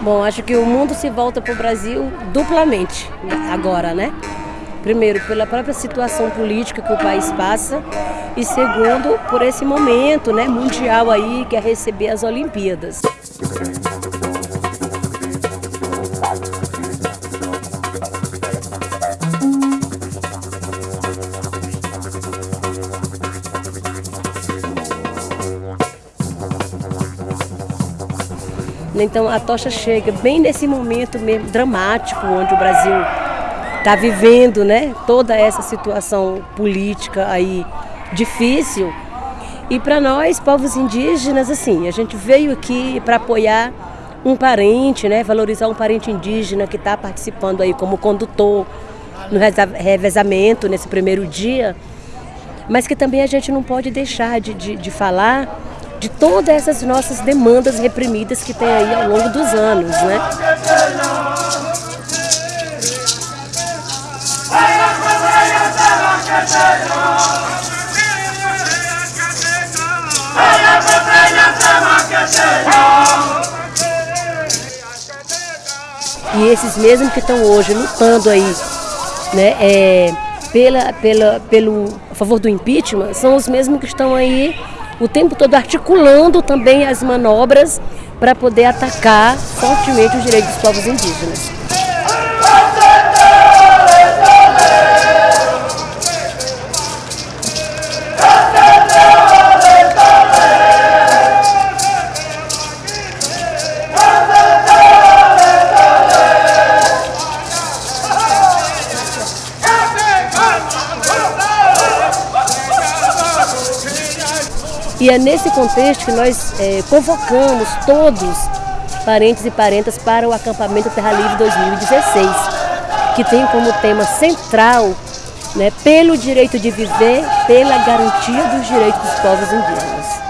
Bom, acho que o mundo se volta para o Brasil duplamente agora, né? Primeiro, pela própria situação política que o país passa e segundo, por esse momento né, mundial aí que é receber as Olimpíadas. Então a tocha chega bem nesse momento mesmo dramático onde o Brasil está vivendo, né? Toda essa situação política aí difícil. E para nós, povos indígenas, assim, a gente veio aqui para apoiar um parente, né? Valorizar um parente indígena que está participando aí como condutor no revezamento nesse primeiro dia, mas que também a gente não pode deixar de, de, de falar de todas essas nossas demandas reprimidas que tem aí ao longo dos anos, né? E esses mesmos que estão hoje lutando aí, né, é, pela, pela, pelo a favor do impeachment, são os mesmos que estão aí o tempo todo articulando também as manobras para poder atacar fortemente os direitos dos povos indígenas. E é nesse contexto que nós é, convocamos todos, parentes e parentas, para o acampamento Terra Livre 2016, que tem como tema central né, pelo direito de viver, pela garantia dos direitos dos povos indígenas.